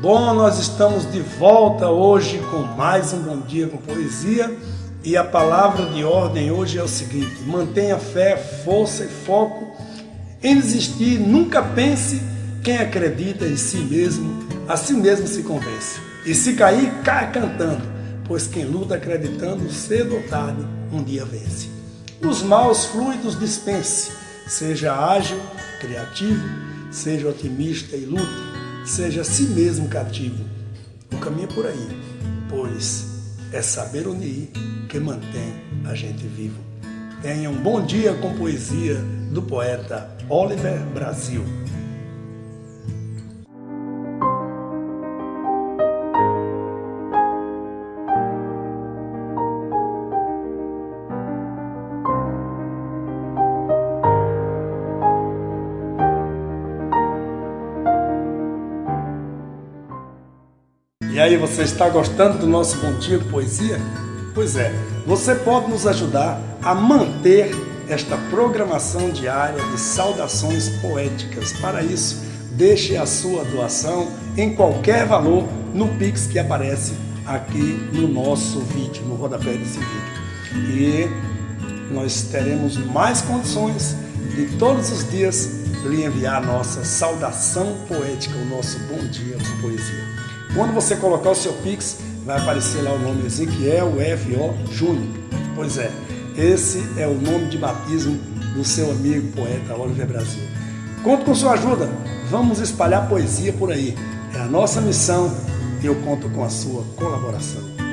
Bom, nós estamos de volta hoje com mais um Bom Dia com Poesia e a palavra de ordem hoje é o seguinte: mantenha fé, força e foco em desistir, nunca pense quem acredita em si mesmo, a si mesmo se convence. E se cair, cai cantando, pois quem luta acreditando, cedo ou tarde, um dia vence. Os maus fluidos dispense, seja ágil, criativo, seja otimista e lute, seja a si mesmo cativo. O caminho é por aí, pois é saber unir que mantém a gente vivo. Tenha um bom dia com poesia do poeta Oliver Brasil. E aí, você está gostando do nosso Bom Dia de Poesia? Pois é, você pode nos ajudar a manter esta programação diária de saudações poéticas. Para isso, deixe a sua doação em qualquer valor no Pix que aparece aqui no nosso vídeo, no rodapé desse vídeo. E nós teremos mais condições de todos os dias lhe enviar a nossa saudação poética, o nosso bom dia com poesia. Quando você colocar o seu Pix, vai aparecer lá o nome Ezequiel F.O. Júnior. Pois é, esse é o nome de batismo do seu amigo poeta Oliver Brasil. Conto com sua ajuda, vamos espalhar poesia por aí. É a nossa missão e eu conto com a sua colaboração.